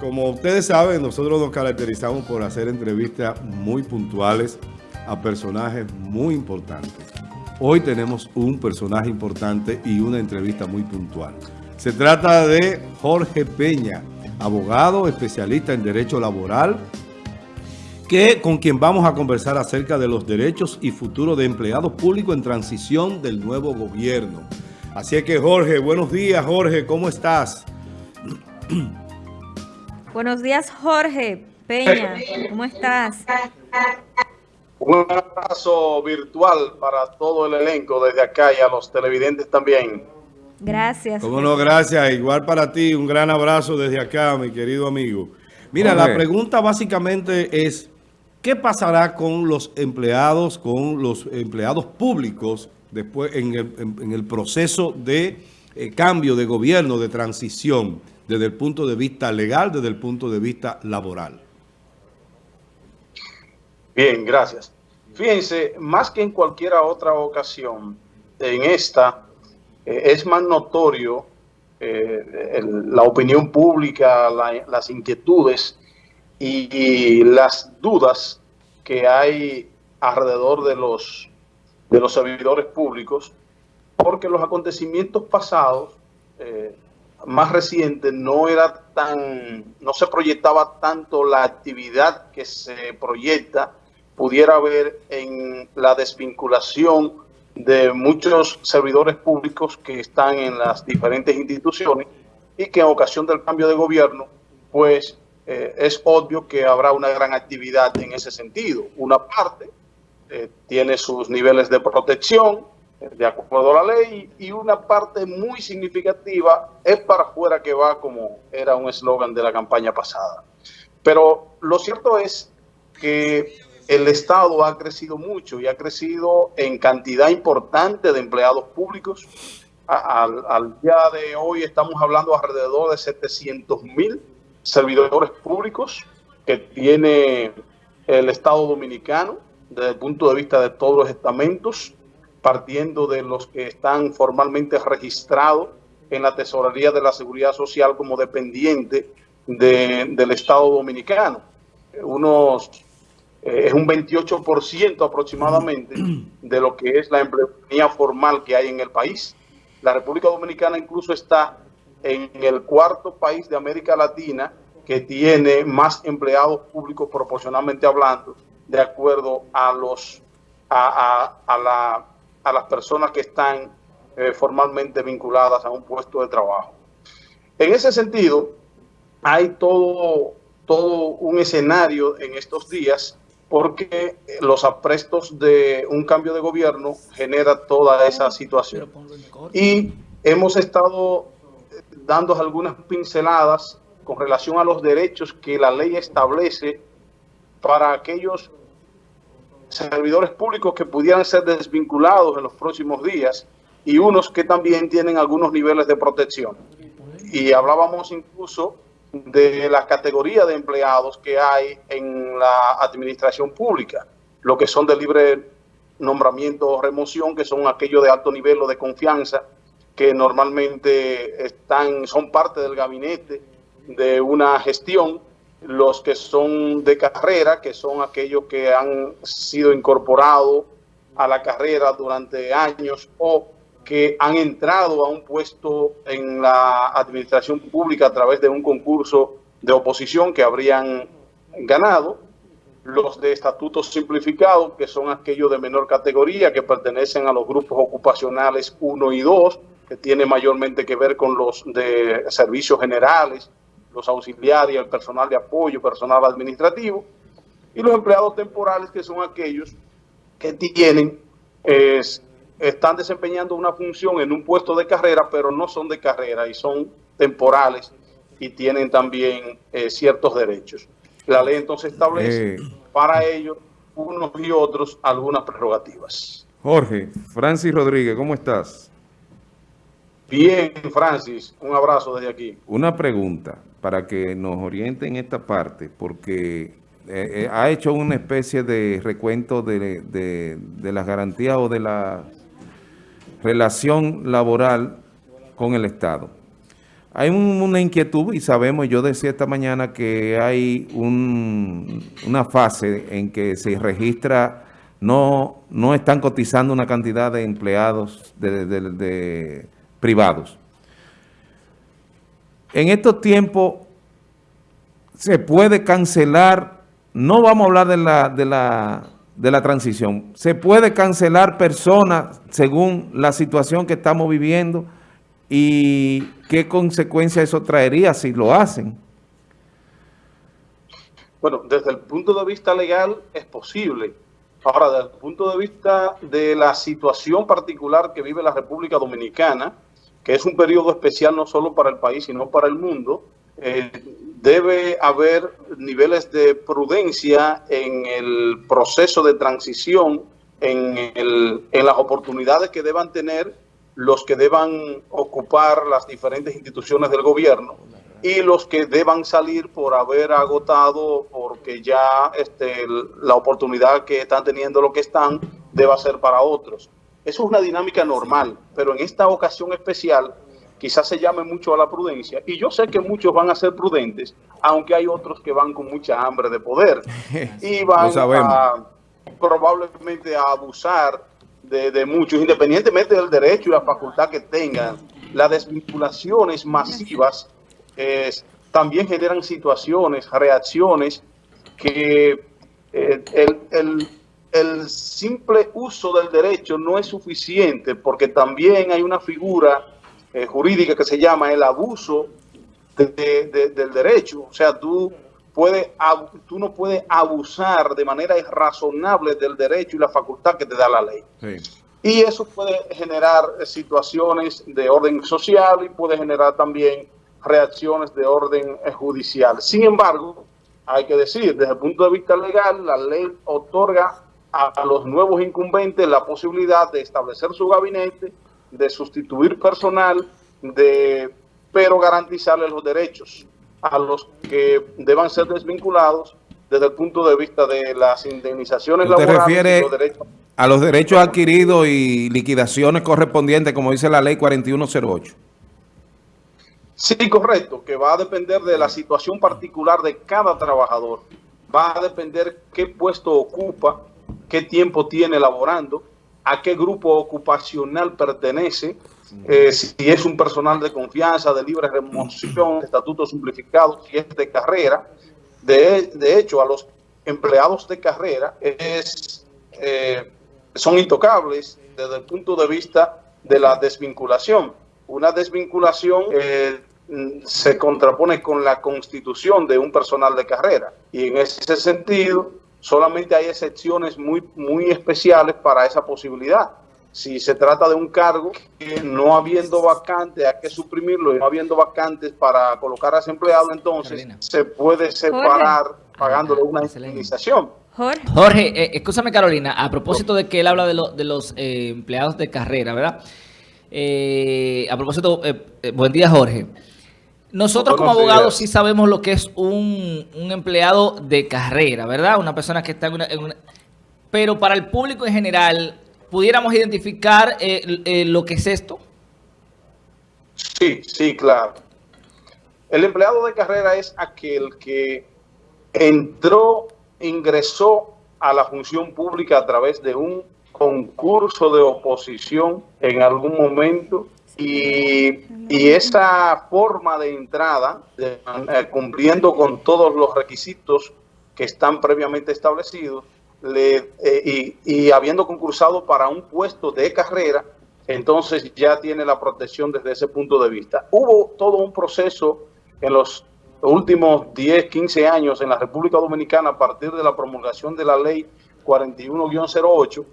como ustedes saben, nosotros nos caracterizamos por hacer entrevistas muy puntuales a personajes muy importantes. Hoy tenemos un personaje importante y una entrevista muy puntual. Se trata de Jorge Peña, abogado, especialista en Derecho Laboral, que, con quien vamos a conversar acerca de los derechos y futuro de empleados públicos en transición del nuevo gobierno. Así que Jorge, buenos días Jorge, ¿cómo estás? Buenos días Jorge Peña, ¿cómo estás? Un abrazo virtual para todo el elenco desde acá y a los televidentes también. Gracias. Cómo no, gracias. Igual para ti, un gran abrazo desde acá, mi querido amigo. Mira, la pregunta básicamente es, ¿qué pasará con los empleados, con los empleados públicos después en el, proceso de eh, cambio de gobierno, de transición, desde el punto de vista legal, desde el punto de vista laboral? Bien, gracias. Fíjense, más que en cualquier otra ocasión, en esta eh, es más notorio eh, la opinión pública, las inquietudes y, las dudas que hay alrededor de los, de los servidores públicos, porque los acontecimientos pasados, eh, más recientes, no era tan, no se proyectaba tanto la actividad que se proyecta, pudiera haber en la desvinculación de muchos servidores públicos que están en las diferentes instituciones y que en ocasión del cambio de gobierno, pues eh, es obvio que habrá una gran actividad en ese sentido. Una parte eh, tiene sus niveles de protección, de acuerdo a la ley, y una parte muy significativa es para afuera que va, como era un eslogan de la campaña pasada. Pero lo cierto es que el Estado ha crecido mucho y ha crecido en cantidad importante de empleados públicos. Al, día de hoy estamos hablando alrededor de 700 mil servidores públicos que tiene el Estado Dominicano desde el punto de vista de todos los estamentos, partiendo de los que están formalmente registrados en la Tesorería de la Seguridad Social como dependiente del Estado Dominicano. Unos eh, es un 28% aproximadamente de lo que es la empleomanía formal que hay en el país. La República Dominicana incluso está en el cuarto país de América Latina que tiene más empleados públicos proporcionalmente hablando, de acuerdo a los a, la, a las personas que están eh, formalmente vinculadas a un puesto de trabajo. En ese sentido, hay todo, todo un escenario en estos días porque los aprestos de un cambio de gobierno genera toda esa situación. Y hemos estado dando algunas pinceladas con relación a los derechos que la ley establece para aquellos servidores públicos que pudieran ser desvinculados en los próximos días y unos que también tienen algunos niveles de protección. Y hablábamos incluso de la categoría de empleados que hay en la administración pública, lo que son de libre nombramiento o remoción, que son aquellos de alto nivel o de confianza, que normalmente están, son parte del gabinete de una gestión, los que son de carrera, que son aquellos que han sido incorporados a la carrera durante años o que han entrado a un puesto en la administración pública a través de un concurso de oposición que habrían ganado, los de estatutos simplificados, que son aquellos de menor categoría, que pertenecen a los grupos ocupacionales 1 y 2, que tiene mayormente que ver con los de servicios generales, los auxiliares, el personal de apoyo, personal administrativo, y los empleados temporales, que son aquellos que tienen es, están desempeñando una función en un puesto de carrera, pero no son de carrera y son temporales y tienen también eh, ciertos derechos. La ley entonces establece eh. para ellos, unos y otros, algunas prerrogativas. Jorge, Francis Rodríguez, ¿cómo estás? Bien, Francis, un abrazo desde aquí. Una pregunta para que nos oriente en esta parte, porque eh, ha hecho una especie de recuento de, de las garantías o de las relación laboral con el Estado. hay una inquietud y sabemos, yo decía esta mañana que hay una fase en que se registra, no, no están cotizando una cantidad de empleados de, privados. En estos tiempos se puede cancelar, no vamos a hablar de la, de la, de la transición, se puede cancelar personas según la situación que estamos viviendo, y qué consecuencia eso traería si lo hacen. Bueno, desde el punto de vista legal es posible. Ahora, desde el punto de vista de la situación particular que vive la República Dominicana, que es un periodo especial no solo para el país, sino para el mundo, eh, debe haber niveles de prudencia en el proceso de transición, en, en las oportunidades que deban tener los que deban ocupar las diferentes instituciones del gobierno y los que deban salir por haber agotado, porque ya este, la oportunidad que están teniendo lo que están deba ser para otros. Eso es una dinámica normal, pero en esta ocasión especial quizás se llame mucho a la prudencia y yo sé que muchos van a ser prudentes, aunque hay otros que van con mucha hambre de poder y van a, probablemente a abusar de, muchos, independientemente del derecho y la facultad que tengan, las desvinculaciones masivas también generan situaciones, reacciones que eh, el, el, simple uso del derecho no es suficiente porque también hay una figura eh, jurídica que se llama el abuso del derecho. O sea, tú puede, tú no puedes abusar de manera irrazonable del derecho y la facultad que te da la ley. Y eso puede generar situaciones de orden social y puede generar también reacciones de orden eh, judicial. Sin embargo, hay que decir, desde el punto de vista legal, la ley otorga a los nuevos incumbentes la posibilidad de establecer su gabinete, de sustituir personal, de pero garantizarle los derechos a los que deban ser desvinculados desde el punto de vista de las indemnizaciones laborales. refiere a los derechos adquiridos y liquidaciones correspondientes, como dice la ley 4108? Sí, correcto, que va a depender de la situación particular de cada trabajador. Va a depender qué puesto ocupa, qué tiempo tiene laborando, a qué grupo ocupacional pertenece, eh, si es un personal de confianza, de libre remoción, estatuto simplificado, si es de carrera. De, hecho, a los empleados de carrera es, eh, son intocables desde el punto de vista de la desvinculación. Una desvinculación eh, se contrapone con la constitución de un personal de carrera y en ese sentido solamente hay excepciones muy, muy especiales para esa posibilidad si se trata de un cargo que no habiendo vacantes hay que suprimirlo y no habiendo vacantes para colocar a ese empleado, entonces se puede separar pagándole una indemnización. Jorge, Jorge eh, escúchame Carolina, a propósito de que él habla de, de los eh, empleados de carrera, ¿verdad? Eh, a propósito, buen día Jorge. Nosotros como abogados sí sabemos lo que es un, empleado de carrera, ¿verdad? Una persona que está en una... Pero para el público en general, ¿pudiéramos identificar eh, eh, lo que es esto? Sí, sí, claro. El empleado de carrera es aquel que entró, ingresó a la función pública a través de un concurso de oposición en algún momento y, esa forma de entrada, eh, cumpliendo con todos los requisitos que están previamente establecidos, le, eh, y, habiendo concursado para un puesto de carrera, entonces ya tiene la protección desde ese punto de vista. Hubo todo un proceso en los últimos 10, 15 años en la República Dominicana a partir de la promulgación de la ley 41-08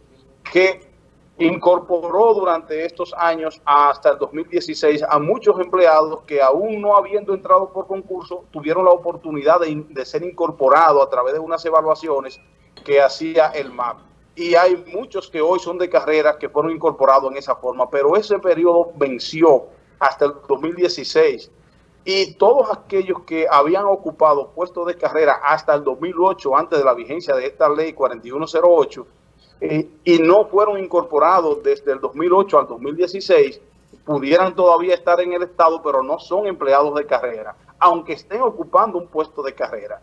que incorporó durante estos años hasta el 2016 a muchos empleados que aún no habiendo entrado por concurso tuvieron la oportunidad de, ser incorporados a través de unas evaluaciones que hacía el MAP. Y hay muchos que hoy son de carrera que fueron incorporados en esa forma, pero ese periodo venció hasta el 2016. Y todos aquellos que habían ocupado puestos de carrera hasta el 2008, antes de la vigencia de esta ley 4108, eh, y no fueron incorporados desde el 2008 al 2016, pudieran todavía estar en el Estado, pero no son empleados de carrera, aunque estén ocupando un puesto de carrera.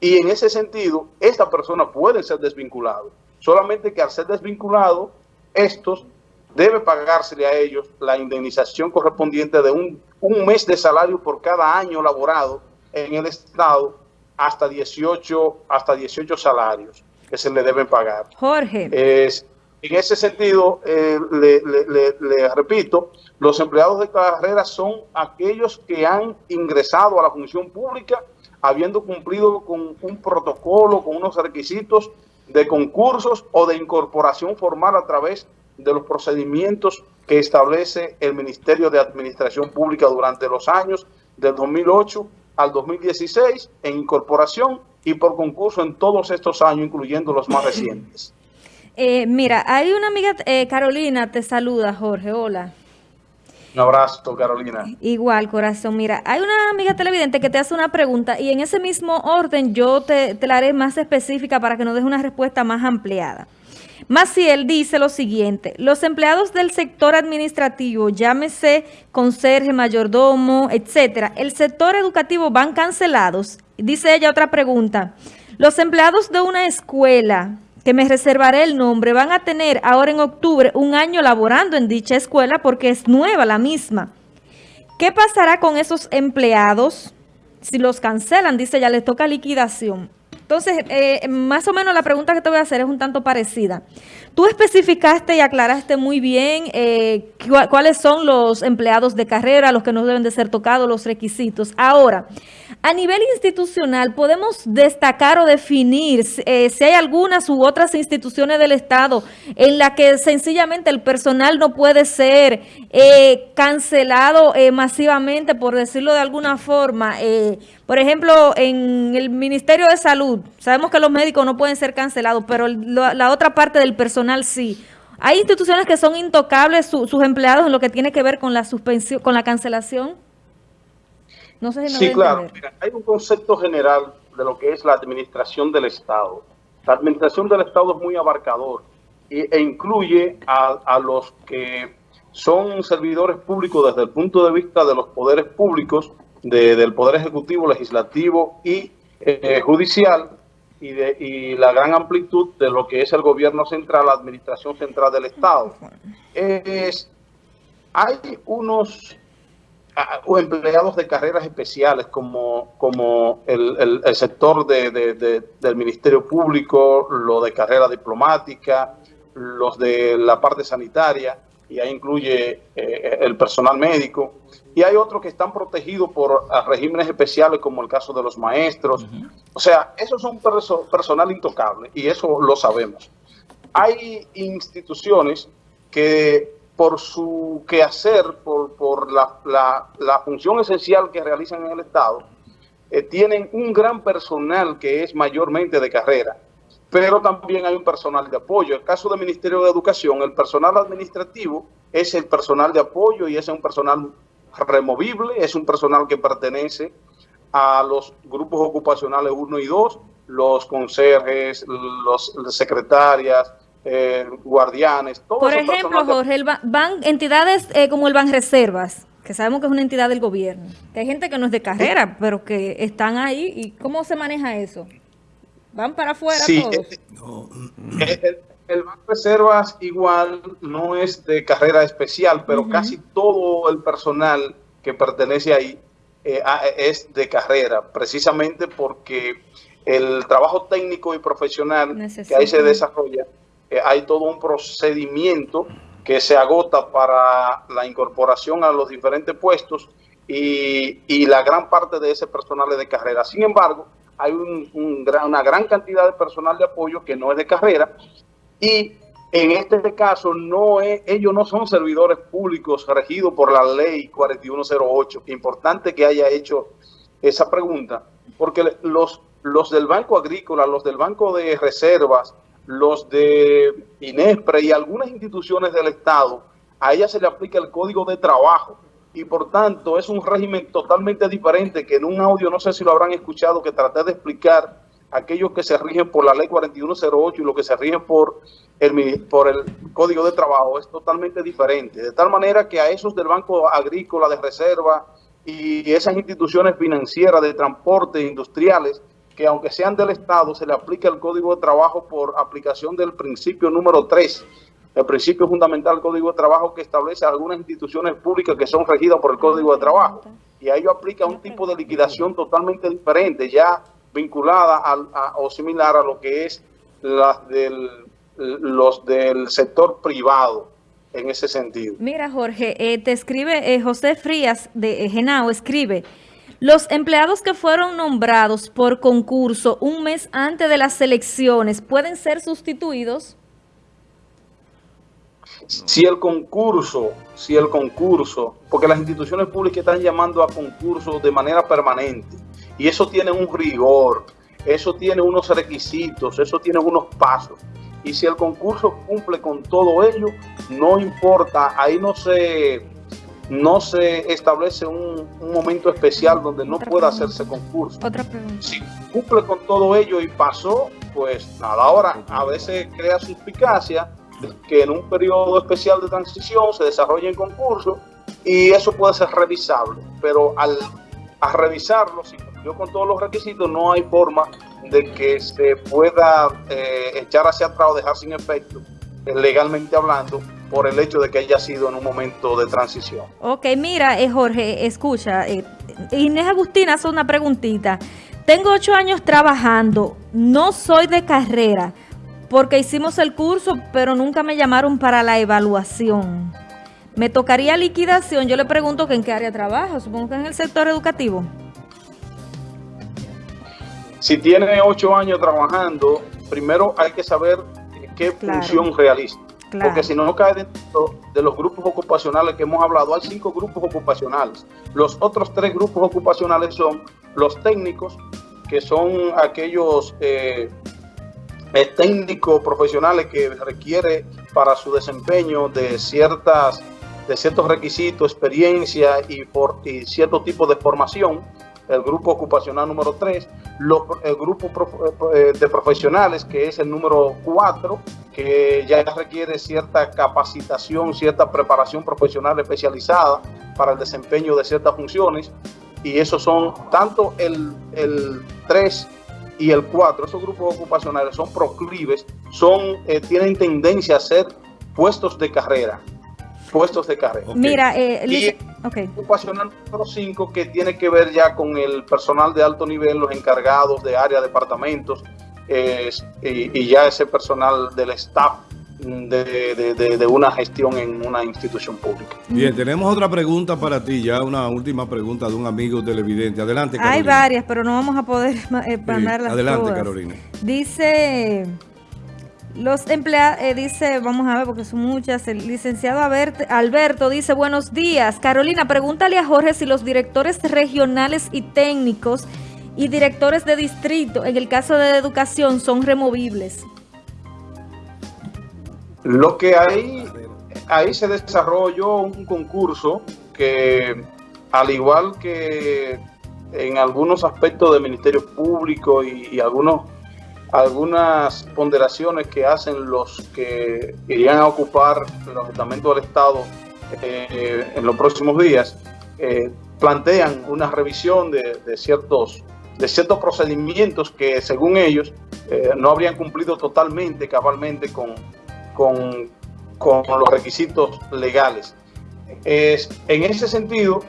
Y en ese sentido, esta persona puede ser desvinculado. Solamente que al ser desvinculado, estos debe pagársele a ellos la indemnización correspondiente de un, un mes de salario por cada año laborado en el Estado hasta 18, hasta 18 salarios que se le deben pagar. Jorge. Es, en ese sentido, eh, le, le, le, repito, los empleados de carrera son aquellos que han ingresado a la función pública habiendo cumplido con un protocolo, con unos requisitos de concursos o de incorporación formal a través de los procedimientos que establece el Ministerio de Administración Pública durante los años del 2008 al 2016 en incorporación y por concurso en todos estos años, incluyendo los más recientes. Eh, mira, hay una amiga, eh, Carolina, te saluda, Jorge, hola. Un abrazo, Carolina. Igual, corazón. Mira, hay una amiga televidente que te hace una pregunta y en ese mismo orden yo te, te la haré más específica para que nos deje una respuesta más ampliada. Maciel dice lo siguiente, los empleados del sector administrativo, llámese conserje, mayordomo, etcétera, el sector educativo van cancelados. Dice ella otra pregunta, los empleados de una escuela, que me reservaré el nombre, van a tener ahora en octubre un año laborando en dicha escuela porque es nueva la misma. ¿Qué pasará con esos empleados si los cancelan? Dice ya les toca liquidación. Entonces, eh, más o menos la pregunta que te voy a hacer es un tanto parecida. Tú especificaste y aclaraste muy bien eh, cuáles son los empleados de carrera, los que no deben de ser tocados, los requisitos. Ahora, a nivel institucional, ¿podemos destacar o definir eh, si hay algunas u otras instituciones del Estado en la que sencillamente el personal no puede ser eh, cancelado eh, masivamente, por decirlo de alguna forma? Por ejemplo, en el Ministerio de Salud, sabemos que los médicos no pueden ser cancelados, pero la otra parte del personal sí. ¿Hay instituciones que son intocables sus empleados en lo que tiene que ver con la suspensión, con la cancelación? No sé si sí, claro. hay un concepto general de lo que es la administración del Estado. La administración del Estado es muy abarcador e, incluye a los que son servidores públicos desde el punto de vista de los poderes públicos, del Poder Ejecutivo, Legislativo y eh, Judicial, y, de, y la gran amplitud de lo que es el gobierno central, la administración central del Estado. Es, hay unos o empleados de carreras especiales como, como el, el, sector de, de, del Ministerio Público, lo de carrera diplomática, los de la parte sanitaria, y ahí incluye eh, el personal médico, y hay otros que están protegidos por regímenes especiales como el caso de los maestros. O sea, esos son personal intocable y eso lo sabemos. Hay instituciones que por su quehacer, por, por la, la, la función esencial que realizan en el Estado, eh, tienen un gran personal que es mayormente de carrera pero también hay un personal de apoyo. En el caso del Ministerio de Educación, el personal administrativo es el personal de apoyo y es un personal removible, es un personal que pertenece a los grupos ocupacionales 1 y 2, los conserjes, los secretarias, eh, guardianes, todos Por ejemplo, Jorge, van entidades eh, como el Banreservas, que sabemos que es una entidad del gobierno, que hay gente que no es de carrera, pero que están ahí, ¿y cómo se maneja eso? ¿Van para afuera todos? Eh, el, Banco de Reservas igual no es de carrera especial, pero casi todo el personal que pertenece ahí eh, es de carrera, precisamente porque el trabajo técnico y profesional que ahí se desarrolla, eh, hay todo un procedimiento que se agota para la incorporación a los diferentes puestos y, y la gran parte de ese personal es de carrera. Sin embargo, hay una gran cantidad de personal de apoyo que no es de carrera y en este caso no es, ellos no son servidores públicos regidos por la ley 4108. Importante que haya hecho esa pregunta, porque los, los del Banco Agrícola, los del Banco de Reservas, los de INESPRE y algunas instituciones del Estado, a ellas se le aplica el Código de Trabajo y por tanto es un régimen totalmente diferente que en un audio, no sé si lo habrán escuchado, que traté de explicar aquellos que se rigen por la ley 4108 y los que se rigen por el, por el Código de Trabajo es totalmente diferente. De tal manera que a esos del Banco Agrícola de Reserva y esas instituciones financieras de transporte industriales, que aunque sean del Estado, se le aplica el Código de Trabajo por aplicación del principio número 3, el principio fundamental del Código de Trabajo que establece algunas instituciones públicas que son regidas por el Código de Trabajo. Y a ello aplica un tipo de liquidación totalmente diferente, ya vinculada a, o similar a lo que es las del, los del sector privado en ese sentido. Mira, Jorge, eh, te escribe eh, José Frías de eh, Genao, escribe, los empleados que fueron nombrados por concurso un mes antes de las elecciones, ¿pueden ser sustituidos? Si el concurso, si el concurso, porque las instituciones públicas están llamando a concursos de manera permanente, y eso tiene un rigor, eso tiene unos requisitos, eso tiene unos pasos y si el concurso cumple con todo ello, no importa, ahí no se, no se establece un, momento especial donde no pueda hacerse concurso. Otra pregunta. Si cumple con todo ello y pasó, pues nada, ahora a veces crea suspicacia que en un periodo especial de transición se desarrolle en concurso y eso puede ser revisable, pero al a revisarlo, si cumplió con todos los requisitos, no hay forma de que se pueda eh, echar hacia atrás o dejar sin efecto, eh, legalmente hablando, por el hecho de que haya sido en un momento de transición. Ok, mira, eh, Jorge, escucha, Inés Agustina hace una preguntita. Tengo ocho años trabajando, no soy de carrera, porque hicimos el curso, pero nunca me llamaron para la evaluación. ¿Me tocaría liquidación? Yo le pregunto que en qué área trabaja, supongo que en el sector educativo. Si tiene ocho años trabajando, primero hay que saber qué función realiza. Porque si no cae dentro de los grupos ocupacionales que hemos hablado, hay cinco grupos ocupacionales. Los otros tres grupos ocupacionales son los técnicos, que son aquellos eh, técnicos profesionales que requiere para su desempeño de ciertas de ciertos requisitos, experiencia y, por, y cierto tipo de formación. El grupo ocupacional número 3, el grupo eh, de profesionales, que es el número 4, que ya requiere cierta capacitación, cierta preparación profesional especializada para el desempeño de ciertas funciones, y esos son tanto el, el 3 y el 4, esos grupos ocupacionales son proclives, son, eh, tienen tendencia a ser puestos de carrera, puestos de carrera. Mira, eh, y ocupacional número 5 que tiene que ver ya con el personal de alto nivel, los encargados de área, departamentos, y, ya ese personal del staff de, una gestión en una institución pública. Bien, tenemos otra pregunta para ti, ya una última pregunta de un amigo televidente. Adelante, Carolina. Hay varias, pero no vamos a poder eh, mandarlas Adelante, Carolina. Dice... Los empleados, eh, dice, vamos a ver porque son muchas, el licenciado Alberto dice, buenos días. Carolina, pregúntale a Jorge si los directores regionales y técnicos y directores de distrito, en el caso de educación, son removibles. Lo que hay, ahí se desarrolló un concurso que, al igual que en algunos aspectos del Ministerio Público y algunos algunas ponderaciones que hacen los que irían a ocupar los estamentos del Estado eh, en los próximos días, eh, plantean una revisión de, ciertos, de ciertos procedimientos que según ellos eh, no habrían cumplido totalmente, cabalmente con, con, con los requisitos legales. Es, en ese sentido,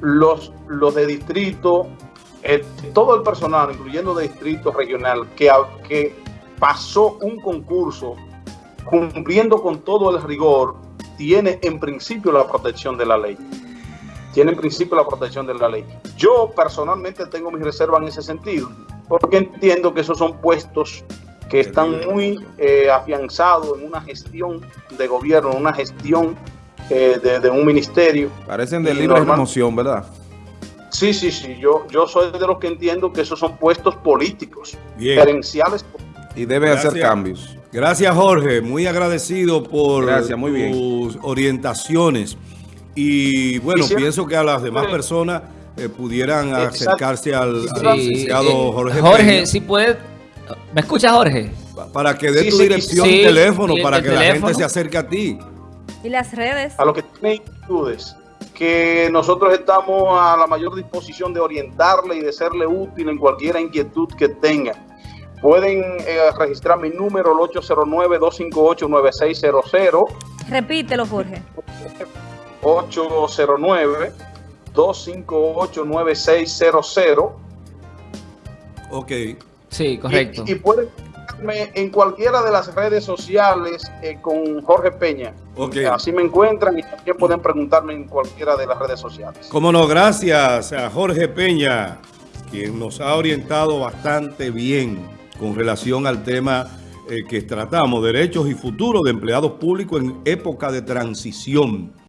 los, los de distrito eh, todo el personal, incluyendo de distrito regional, que, que pasó un concurso cumpliendo con todo el rigor, tiene en principio la protección de la ley. Tiene en principio la protección de la ley. Yo personalmente tengo mis reservas en ese sentido, porque entiendo que esos son puestos que están muy eh, afianzados en una gestión de gobierno, en una gestión eh, de, un ministerio. Parecen de libre promoción, ¿verdad? Sí, sí, sí. Yo, yo soy de los que entiendo que esos son puestos políticos, gerenciales. Y debe hacer cambios. Gracias, Jorge. Muy agradecido por tus orientaciones. Y bueno, pienso que a las demás personas eh, pudieran acercarse al, licenciado Jorge. Jorge, si puede ¿Me escuchas, Jorge? Pa- Para que dé Sí, tu sí, dirección sí. teléfono, para el que la gente se acerque a ti. Y las redes. a los que tienen inquietudes, que nosotros estamos a la mayor disposición de orientarle y de serle útil en cualquier inquietud que tengan. Pueden eh, registrar mi número, el 809-258-9600, Repítelo, Jorge. 809-258-9600. Ok. Sí, correcto. Y, y pueden buscarme en cualquiera de las redes sociales eh, con Jorge Peña. Ok. Así me encuentran y también pueden preguntarme en cualquiera de las redes sociales. Cómo no, gracias a Jorge Peña, quien nos ha orientado bastante bien con relación al tema eh, que tratamos, derechos y futuro de empleados públicos en época de transición.